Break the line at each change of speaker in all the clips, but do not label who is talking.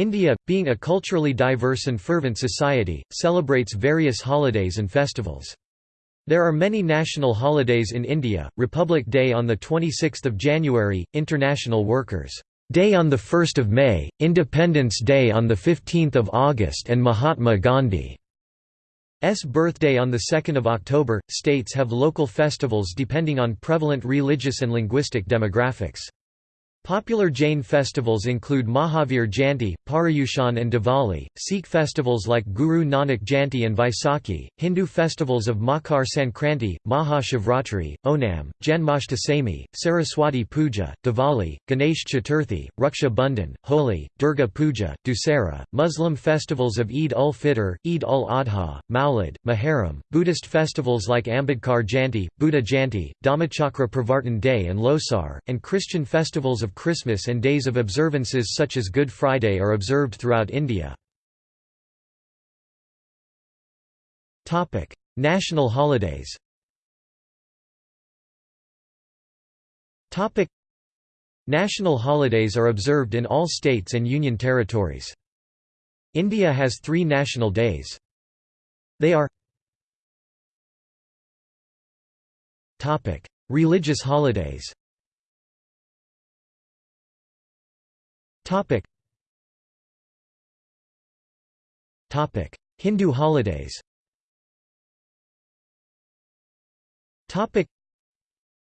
India, being a culturally diverse and fervent society, celebrates various holidays and festivals. There are many national holidays in India, Republic Day on 26 January, International Workers' Day on 1 May, Independence Day on 15 August and Mahatma Gandhi's birthday on 2 October. States have local festivals depending on prevalent religious and linguistic demographics. Popular Jain festivals include Mahavir Jayanti, Paryushan and Diwali, Sikh festivals like Guru Nanak Jayanti and Vaisakhi, Hindu festivals of Makar Sankranti, Maha Shivratri, Onam, Janmashtami, Saraswati Puja, Diwali, Ganesh Chaturthi, Raksha Bandhan, Holi, Durga Puja, Dussehra, Muslim festivals of Eid ul-Fitr, Eid ul-Adha, Maulid, Muharram, Buddhist festivals like Ambedkar Jayanti, Buddha Jayanti, Dhammachakra Pravartan Day and Losar, and Christian festivals of of Christmas and days of observances such as Good Friday are observed throughout India. National holidays National holidays are observed in all states and union territories. India has three national days. They are Religious holidays Topic. Topic: Hindu holidays. Topic: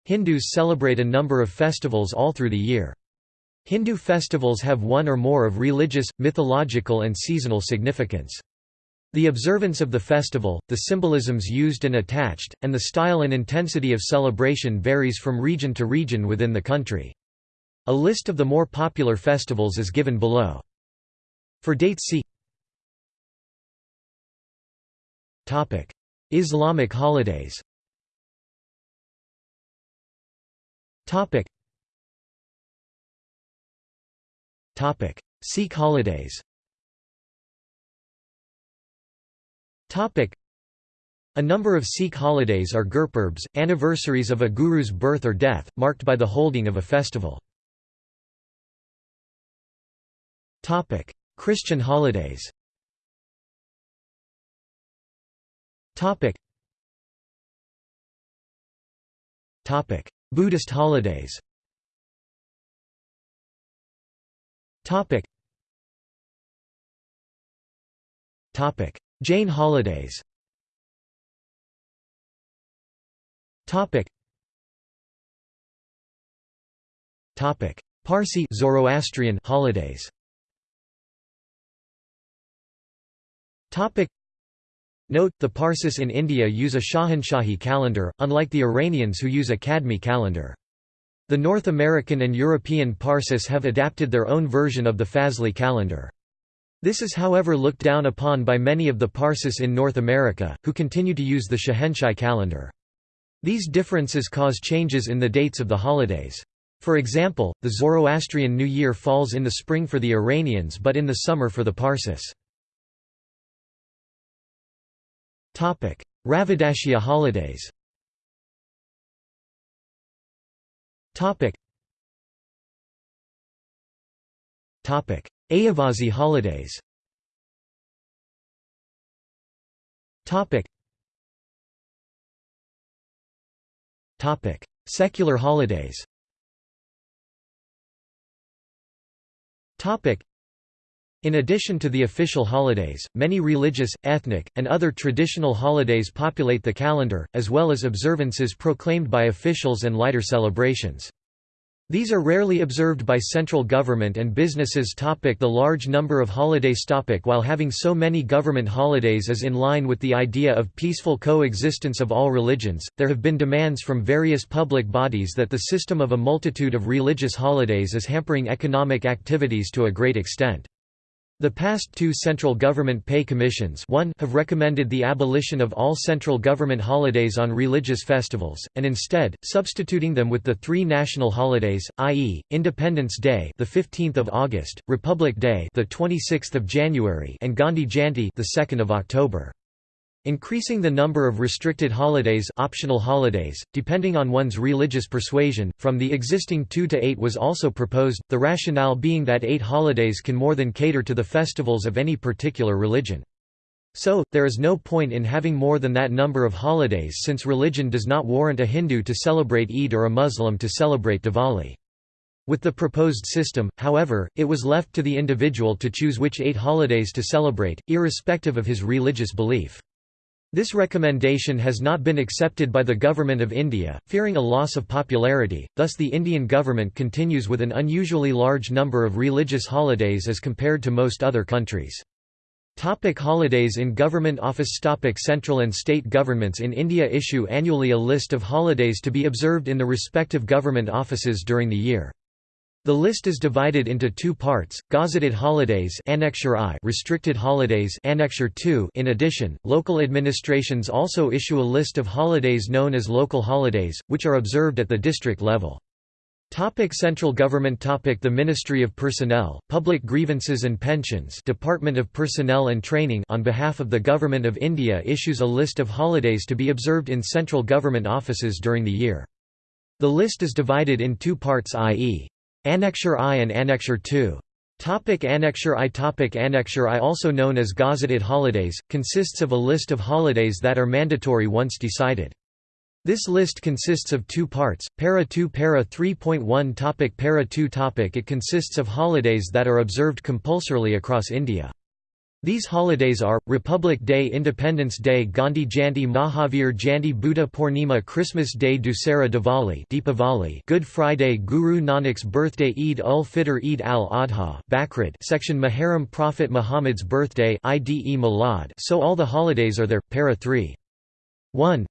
Hindus celebrate a number of festivals all through the year. Hindu festivals have one or more of religious, mythological and seasonal significance. The observance of the festival, the symbolisms used and attached, and the style and intensity of celebration varies from region to region within the country. A list of the more popular festivals is given below. For dates see Islamic holidays Sikh holidays a number of Sikh holidays are gurpurbs, anniversaries of a guru's birth or death, marked by the holding of a festival. Christian holidays. Topic. Topic: Buddhist holidays. Topic. Topic: Jain holidays. Topic. Topic: Parsi Zoroastrian holidays. Topic Note, the Parsis in India use a Shahanshahi calendar, unlike the Iranians who use a Qadmi calendar. The North American and European Parsis have adapted their own version of the Fazli calendar. This is however looked down upon by many of the Parsis in North America, who continue to use the Shahanshahi calendar. These differences cause changes in the dates of the holidays. For example, the Zoroastrian New Year falls in the spring for the Iranians but in the summer for the Parsis. Ravidashia holidays. Ayyavazhi holidays. Secular holidays in addition to the official holidays, many religious, ethnic, and other traditional holidays populate the calendar, as well as observances proclaimed by officials and lighter celebrations. These are rarely observed by central government and businesses. Topic the large number of holidays topic While having so many government holidays is in line with the idea of peaceful coexistence of all religions, there have been demands from various public bodies that the system of a multitude of religious holidays is hampering economic activities to a great extent. The past two central government pay commissions one have recommended the abolition of all central government holidays on religious festivals, and instead, substituting them with the three national holidays, i.e., Independence Day the 15th of August, Republic Day the 26th of January and Gandhi Jayanti the 2nd of October. Increasing the number of restricted holidays optional holidays, depending on one's religious persuasion, from the existing two to eight was also proposed, the rationale being that eight holidays can more than cater to the festivals of any particular religion. So, there is no point in having more than that number of holidays since religion does not warrant a Hindu to celebrate Eid or a Muslim to celebrate Diwali. With the proposed system, however, it was left to the individual to choose which eight holidays to celebrate, irrespective of his religious belief. This recommendation has not been accepted by the Government of India, fearing a loss of popularity, thus the Indian government continues with an unusually large number of religious holidays as compared to most other countries. Topic holidays in government office Topic Central and state governments in India issue annually a list of holidays to be observed in the respective government offices during the year. The list is divided into two parts: gazetted holidays, Annexure I, restricted holidays, Annexure II. In addition, local administrations also issue a list of holidays known as local holidays, which are observed at the district level. Topic Central Government Topic The Ministry of Personnel, Public Grievances and Pensions Department of Personnel and Training on behalf of the Government of India issues a list of holidays to be observed in central government offices during the year. The list is divided in two parts i.e. Annexure I and Annexure II. Topic Annexure I Topic Annexure I also known as gazetted holidays, consists of a list of holidays that are mandatory once decided. This list consists of two parts, Para 2 Para 3.1 topic Para 2 topic It consists of holidays that are observed compulsorily across India. These holidays are, Republic Day Independence Day Gandhi Jayanti Mahavir Jayanti Buddha Purnima Christmas Day Dussehra Diwali Deepavali Good Friday Guru Nanak's birthday Eid ul-Fitr Eid al-Adha Bakrid section Muharram Prophet Muhammad's birthday Ide Milad so all the holidays are there, para 3. 1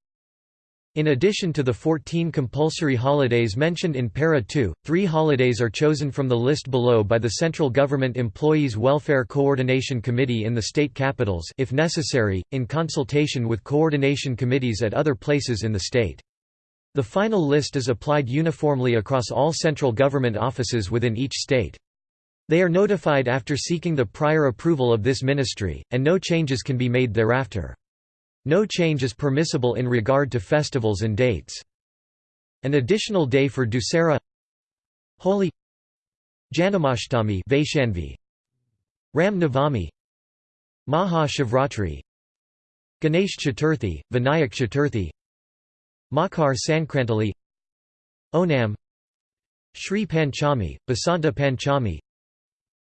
in addition to the 14 compulsory holidays mentioned in Para 2, three holidays are chosen from the list below by the Central Government Employees Welfare Coordination Committee in the state capitals if necessary, in consultation with coordination committees at other places in the state. The final list is applied uniformly across all central government offices within each state. They are notified after seeking the prior approval of this ministry, and no changes can be made thereafter. No change is permissible in regard to festivals and dates. An additional day for Dussehra. Holi. Janamashtami Vaishnavi Ram Navami. Maha Shivratri Ganesh Chaturthi, Vinayak Chaturthi. Makar Sankrantali Onam. Shri Panchami, Basanta Panchami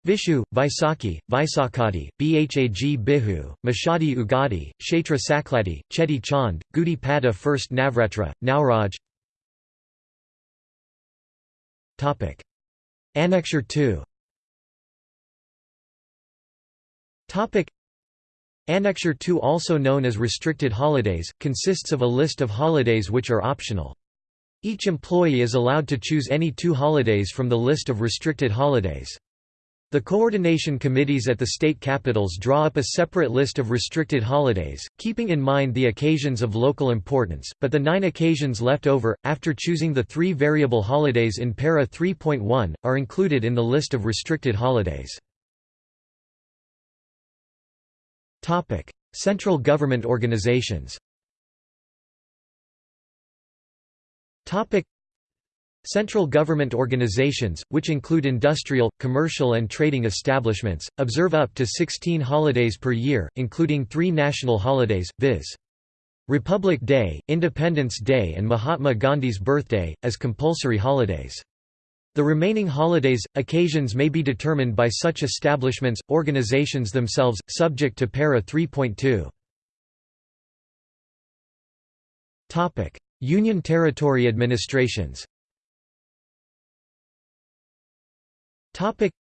Vishu, Vaisakhi, Vaisakhadi, Bhag Bihu, Mashadi Ugadi, Kshetra Sakladi, Cheti Chand, Gudi Padwa First Navratra, Nauraj Annexure 2 Annexure 2 also known as restricted holidays, consists of a list of holidays which are optional. Each employee is allowed to choose any two holidays from the list of restricted holidays. The coordination committees at the state capitals draw up a separate list of restricted holidays, keeping in mind the occasions of local importance, but the nine occasions left over, after choosing the three variable holidays in Para 3.1, are included in the list of restricted holidays. Central government organizations Central government organizations, which include industrial, commercial and trading establishments, observe up to 16 holidays per year, including three national holidays, viz. Republic Day, Independence Day and Mahatma Gandhi's birthday, as compulsory holidays. The remaining holidays, occasions may be determined by such establishments, organizations themselves, subject to Para 3.2. Union Territory administrations Topic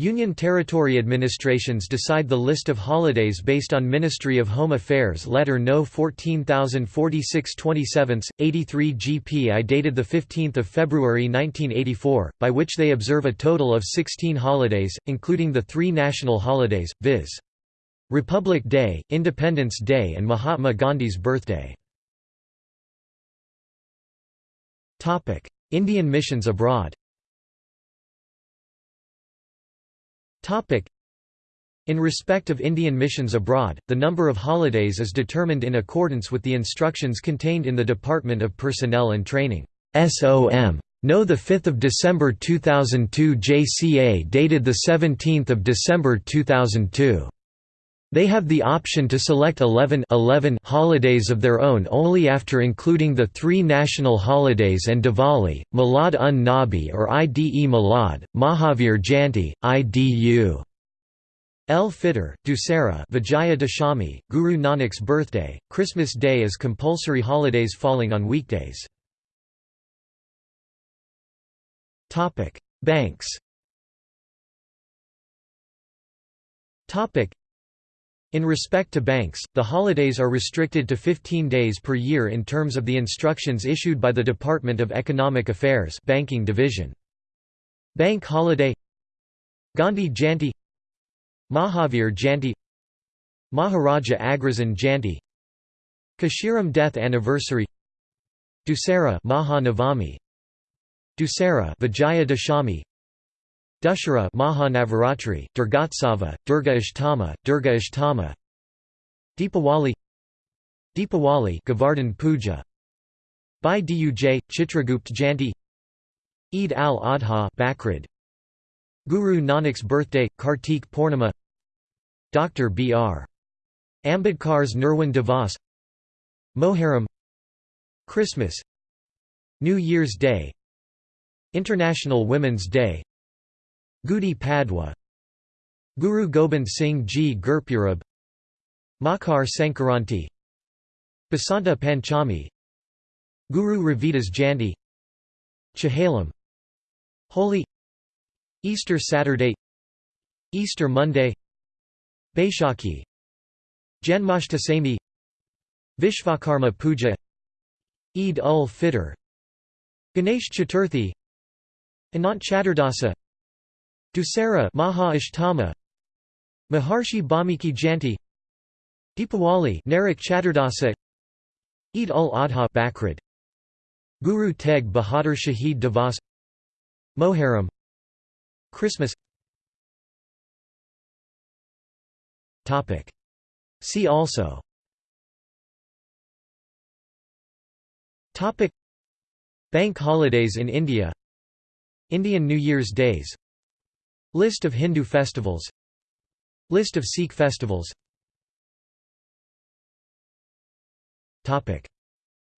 Union Territory administrations decide the list of holidays based on Ministry of Home Affairs Letter No 14046 27, 83 GPI dated 15 February 1984, by which they observe a total of 16 holidays, including the three national holidays, viz. Republic Day, Independence Day and Mahatma Gandhi's birthday. Indian missions abroad In respect of Indian missions abroad, the number of holidays is determined in accordance with the instructions contained in the Department of Personnel and Training SOM. No 5 December 2002 JCA dated 17 December 2002. They have the option to select 11, 11 holidays of their own only after including the three national holidays and Diwali, Milad un Nabi or Ide Milad, Mahavir Jayanti, IDU. El Fitr, Dussehra Vijaya Dashami, Guru Nanak's birthday, Christmas Day as compulsory holidays falling on weekdays. Banks in respect to banks, the holidays are restricted to 15 days per year in terms of the instructions issued by the Department of Economic Affairs Banking Division. Bank holiday Gandhi Jayanti Mahavir Jayanti Maharaja Agrasen Jayanti Kashiram death anniversary Dussehra Maha Navami Dussehra Vijaya Dashami Dussehra Mahanavaratri, Durgotsava, Durga Ashtama, Durga Ashtama Deepawali. Deepawali Govardhan Puja. Bhai Duj, Chitragupt Jayanti Eid al-Adha Bakrid Guru Nanak's birthday, Kartik Purnima. Dr. B. R. Ambedkar's Nirwan Devas. Moharram Christmas. New Year's Day. International Women's Day Gudi Padwa Guru Gobind Singh Ji Gurpurab Makar Sankaranti Basanta Panchami Guru Ravidas Jayanti Chehalam Holy Easter Saturday Easter Monday Baishakhi Janmashtami Vishvakarma Puja Eid ul Fitr Ganesh Chaturthi Anant Chaturdasa Dussehra Maha Ashtama Maharshi Balmiki Jayanti. Deepawali Narak Chaturdasa. Eid ul Adha Bakrid Guru Teg Bahadur Shahid Devas. Moharram Christmas. Topic. See also. Topic. Bank holidays in India. Indian New Year's Days List of Hindu festivals. List of Sikh festivals.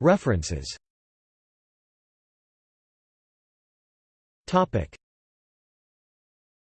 References